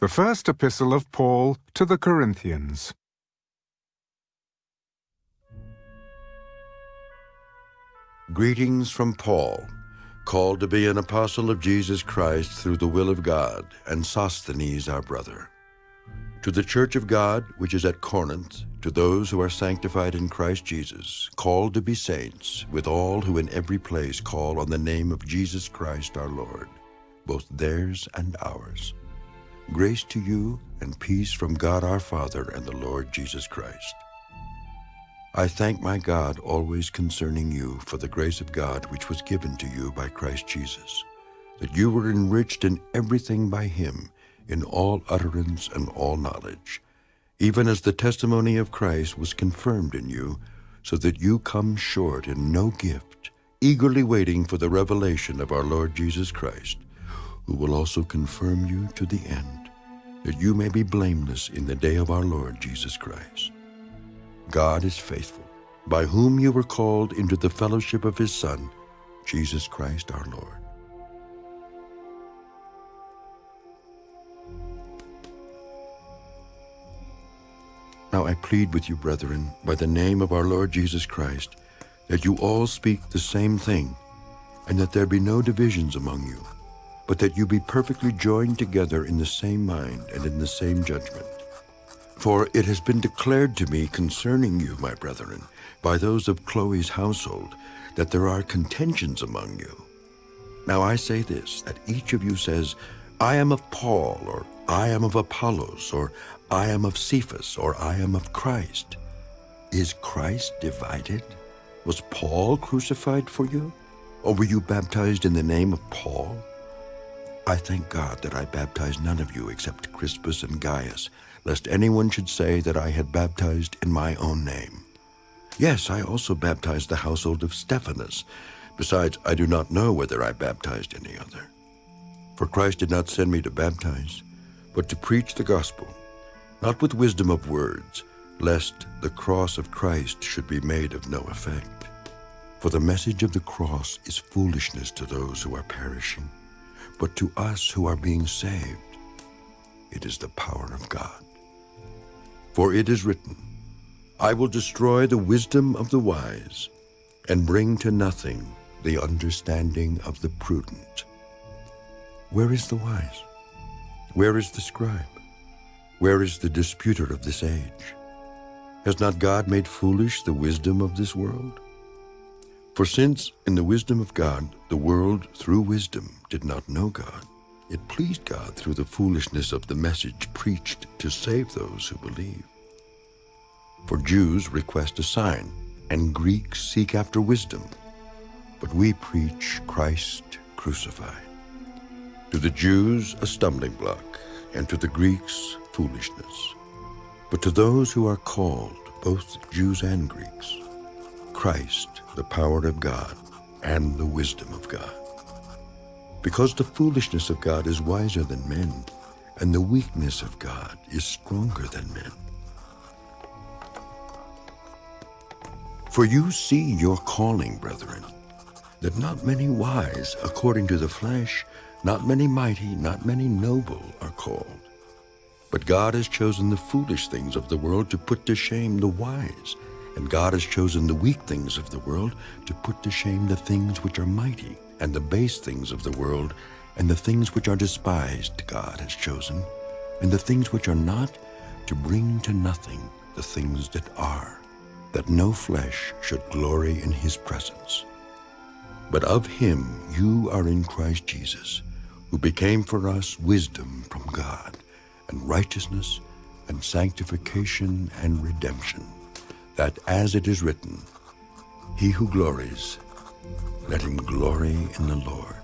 The first epistle of Paul to the Corinthians. Greetings from Paul, called to be an apostle of Jesus Christ through the will of God, and Sosthenes our brother. To the church of God which is at Corinth, to those who are sanctified in Christ Jesus, called to be saints, with all who in every place call on the name of Jesus Christ our Lord, both theirs and ours. Grace to you and peace from God our Father and the Lord Jesus Christ. I thank my God always concerning you for the grace of God which was given to you by Christ Jesus, that you were enriched in everything by him, in all utterance and all knowledge, even as the testimony of Christ was confirmed in you, so that you come short in no gift, eagerly waiting for the revelation of our Lord Jesus Christ, who will also confirm you to the end that you may be blameless in the day of our Lord Jesus Christ. God is faithful, by whom you were called into the fellowship of his Son, Jesus Christ our Lord. Now I plead with you, brethren, by the name of our Lord Jesus Christ, that you all speak the same thing, and that there be no divisions among you but that you be perfectly joined together in the same mind and in the same judgment. For it has been declared to me concerning you, my brethren, by those of Chloe's household, that there are contentions among you. Now I say this, that each of you says, I am of Paul, or I am of Apollos, or I am of Cephas, or I am of Christ. Is Christ divided? Was Paul crucified for you? Or were you baptized in the name of Paul? I thank God that I baptized none of you except Crispus and Gaius, lest anyone should say that I had baptized in my own name. Yes, I also baptized the household of Stephanas. Besides, I do not know whether I baptized any other. For Christ did not send me to baptize, but to preach the gospel, not with wisdom of words, lest the cross of Christ should be made of no effect. For the message of the cross is foolishness to those who are perishing but to us who are being saved, it is the power of God. For it is written, I will destroy the wisdom of the wise and bring to nothing the understanding of the prudent. Where is the wise? Where is the scribe? Where is the disputer of this age? Has not God made foolish the wisdom of this world? For since, in the wisdom of God, the world through wisdom did not know God, it pleased God through the foolishness of the message preached to save those who believe. For Jews request a sign, and Greeks seek after wisdom, but we preach Christ crucified. To the Jews a stumbling block, and to the Greeks foolishness. But to those who are called, both Jews and Greeks, Christ, the power of God, and the wisdom of God. Because the foolishness of God is wiser than men, and the weakness of God is stronger than men. For you see your calling, brethren, that not many wise according to the flesh, not many mighty, not many noble are called. But God has chosen the foolish things of the world to put to shame the wise, and God has chosen the weak things of the world to put to shame the things which are mighty, and the base things of the world, and the things which are despised God has chosen, and the things which are not, to bring to nothing the things that are, that no flesh should glory in his presence. But of him you are in Christ Jesus, who became for us wisdom from God, and righteousness, and sanctification, and redemption that as it is written, He who glories, let him glory in the Lord.